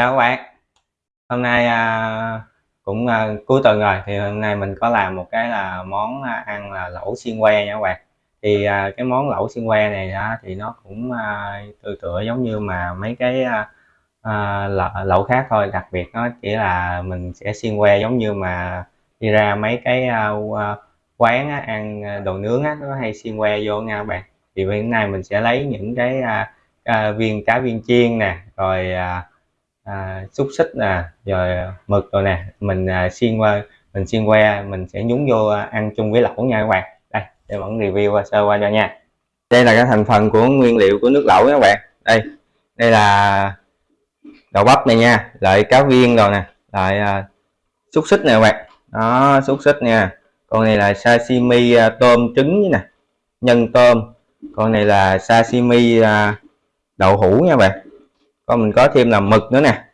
chào các bạn. Hôm nay à, cũng à, cuối tuần rồi thì hôm nay mình có làm một cái là món à, ăn là lẩu xiên que nha các bạn. Thì à, cái món lẩu xiên que này á, thì nó cũng à, tự tựa giống như mà mấy cái à, à, lẩu khác thôi. Đặc biệt nó chỉ là mình sẽ xiên que giống như mà đi ra mấy cái à, à quán á, ăn đồ nướng á, nó hay xiên que vô nha các bạn. Thì hôm nay mình sẽ lấy những cái à, à, viên cá viên chiên nè rồi à, à, xúc xích nè rồi mực rồi nè mình à, xiên qua mình xiên que mình sẽ nhúng vô à, ăn chung với lẩu nha các bạn. Đây để vẫn review sơ qua cho nha. Đây là cái thành phần của nguyên liệu của nước lẩu các bạn. Đây đây là đậu bắp này nha lại cá viên rồi nè lại à, xúc xích nè các bạn. Đó xúc xích nha. Con này là sashimi à, tôm trứng nè nhân tôm. Con này là sashimi à, đậu hũ nha bạn còn mình có thêm là mực nữa nè.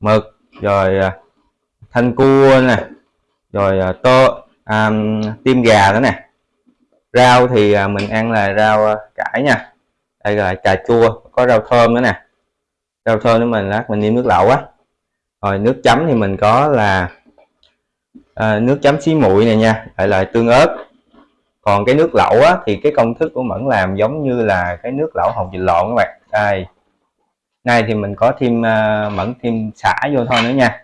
Mực rồi à, thanh cua nè rồi à, tô à, tim gà nữa nè. Rau thì à, mình ăn là rau cải nha. Đây là cà chua có rau thơm nữa nè. Rau thơm nữa mình lát mình nêm nước lẩu á. Rồi nước chấm thì mình có là à, nước chấm xí muội này nha lại là tương ớt. Còn cái nước lẩu á, thì cái công thức của mẫn làm giống như là cái nước lẩu hồng vịt lộn các bạn. Đây nay thì mình có thêm à, mẫn thêm xả vô thôi nữa nha.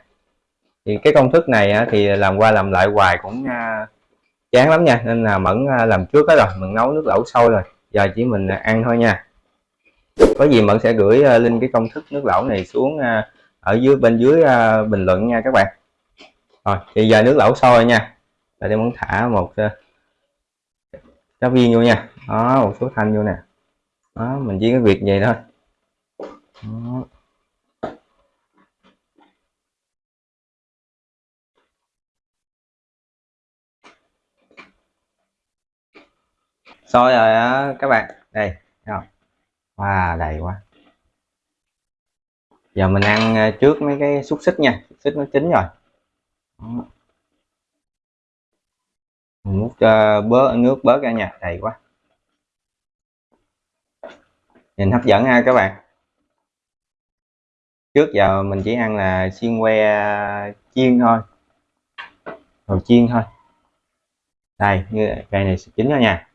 Thì cái công thức này thì làm qua làm lại hoài cũng à, chán lắm nha. Nên là mẫn à, làm trước đó rồi mình nấu nước lẩu sôi rồi. Giờ chỉ mình ăn thôi nha. Có gì mẫn sẽ gửi link cái công thức nước lẩu này xuống ở dưới bên dưới bình luận nha các bạn. Rồi thì giờ nước lẩu sôi nha. Là để mẫn thả một uh, cá viên vô nha. Đó một số thanh vô nè. Đó mình chỉ cái việc vậy thôi đó. rồi á các bạn. Đây wow đầy quá. Giờ mình ăn ờ, trước mấy cái xúc xích nha. Xúc xích nó chín rồi. Đó. mình múc ờ, uh, bớt nước bớt ra nha. Đầy quá. Nhìn hấp dẫn ha các bạn trước giờ mình chỉ ăn là xiên que à, chiên thôi. Rồi chiên thôi. Đây như cây này chín rồi nha.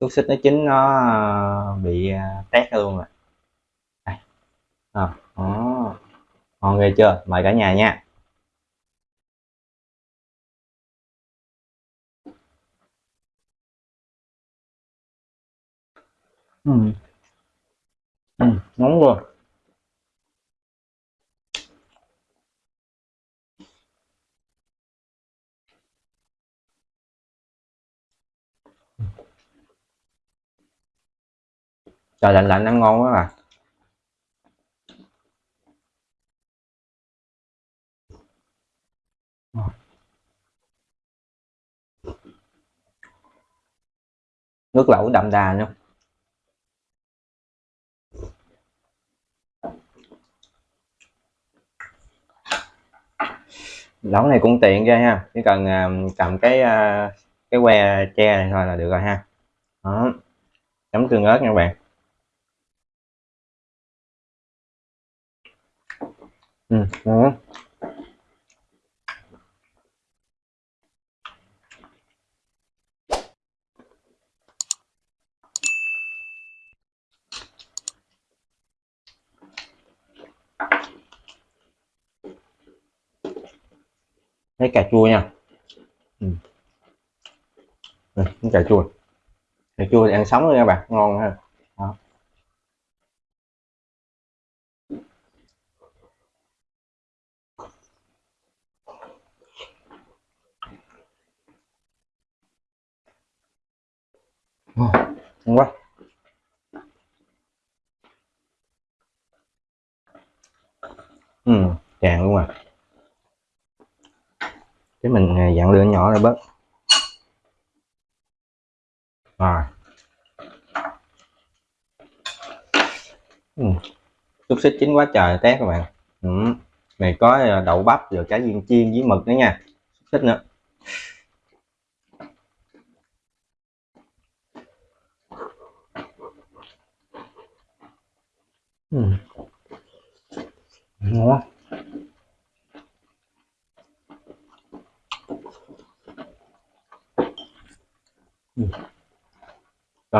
Xúc xích nó chín nó à, bị à, tét luôn rồi. Đây. À, đó. ngon ghê chưa? Mời cả nhà nha. Hmm. Ừ, nóng rồi trời lạnh lạnh ăn ngon quá à. Nước lẩu đậm đà nữa. Lẩu này cũng tiện ghê ha. Chỉ cần uh, cầm cái uh, cái que tre này thôi là được rồi ha. Đó. Chấm tương ớt nha các bạn. Ừ, đó. Lấy cà chua nha. Ừ. Ừ, cà chua. Cà chua thì ăn sống luôn nha bạn ngon ha. Đó. ngon quá. Ừ tràn luôn à cái mình à, dặn lửa nhỏ ra bớt rồi ừ. xúc xích chín quá trời tét các bạn ừ. này có à, đậu bắp rồi cá viên chiên với mực nữa nha xúc xích nữa ừ. ngon ừ.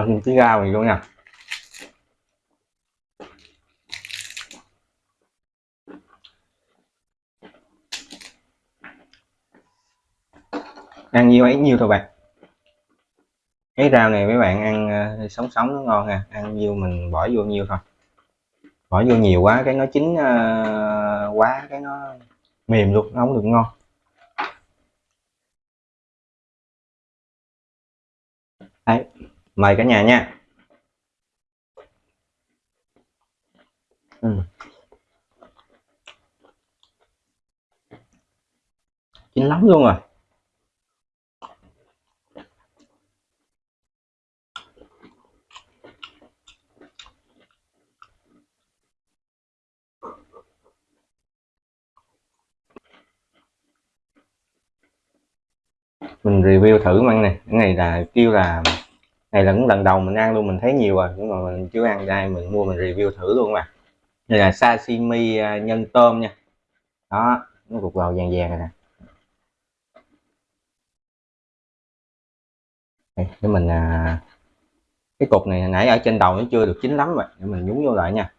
Vâng, cho thêm tí rau này luôn nha. Ăn nhiêu ấy nhiêu thôi bạn. Cái rau này mấy bạn ăn ờ, sống sống nó ngon ha ăn nhiều mình bỏ vô nhiêu thôi. Bỏ vô nhiều quá cái nó chín uh, quá cái nó mềm luôn nó không được ngon. Đấy, mời cả nhà nha. Ừ. chín lắm luôn rồi mình review thử măng này. Cái này là kêu là này là cũng lần đầu mình ăn luôn mình thấy nhiều rồi nhưng mà mình chưa ăn đây mình mua mình review thử luôn mà. Đây là sashimi à, nhân tôm nha. Đó nó cục vào vàng vàng này nè. Đây, để mình à, cái cục này nãy ở trên đầu nó chưa được chín lắm rồi để mình nhúng vô lại nha.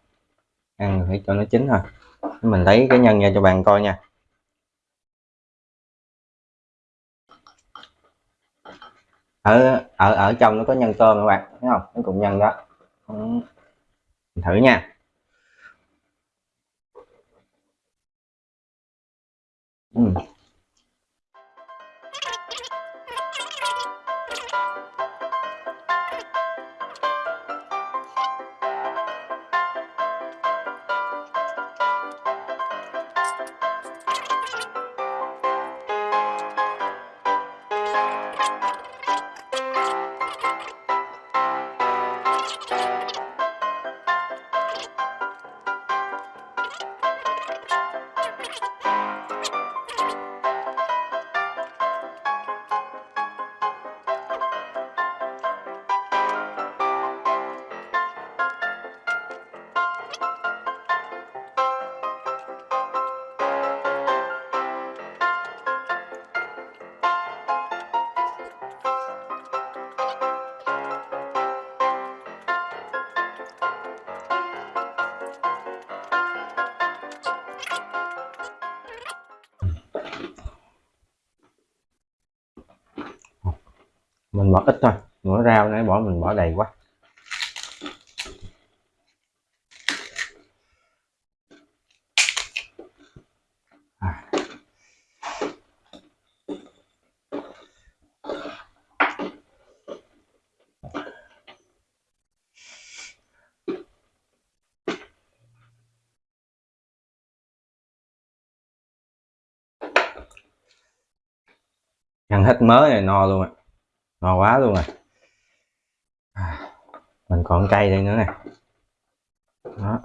Ăn phải cho nó chín thôi. Mình lấy cái nhân ra cho bạn coi nha. Ở ở ở trong nó có nhân tôm các bạn, thấy không? Nó cùng nhân đó. Mình thử nha. Ừ. mình bỏ ít thôi. Nữa rau nãy bỏ, mình bỏ đầy quá. À. ăn hết mớ này no luôn ạ ngon quá luôn rồi. À, mình còn cây đây nữa nè. Đó.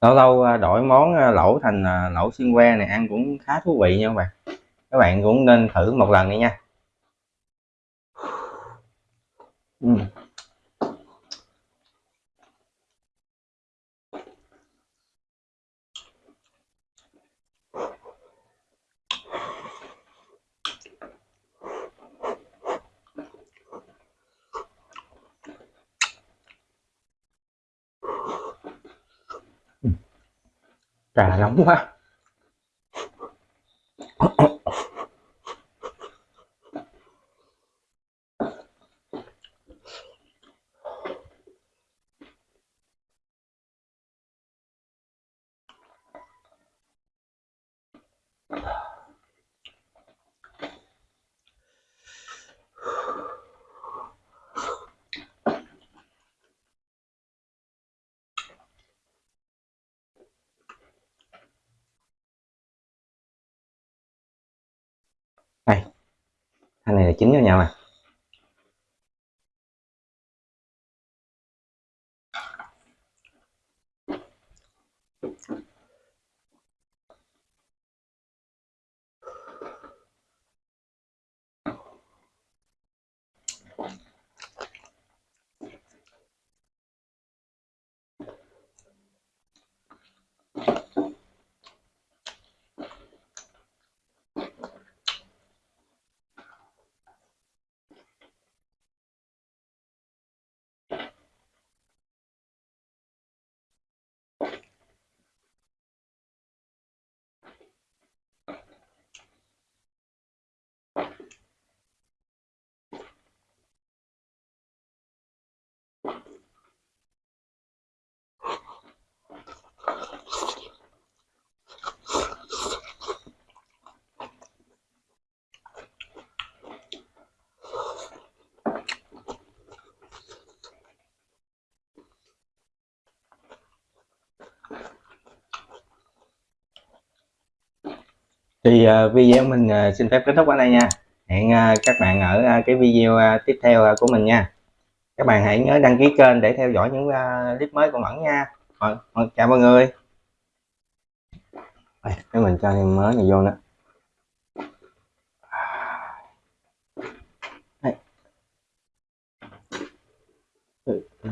Lâu lâu à, đổi món à, lẩu thành à, lẩu xiên que này ăn cũng khá thú vị nha các bạn. Các bạn cũng nên thử một lần đi nha. Uhm. Cả nóng quá. đây. Thanh này là chính với nhau nè. Thank thì uh, video mình uh, xin phép kết thúc ở đây nha. Hẹn uh, các bạn ở uh, cái video uh, tiếp theo uh, của mình nha. Các bạn hãy nhớ đăng ký kênh để theo dõi những uh, clip mới của Mẫn nha. Rồi, rồi, chào mọi người. Cái mình cho thêm mới này vô nữa. Đấy. Ừ, ừ.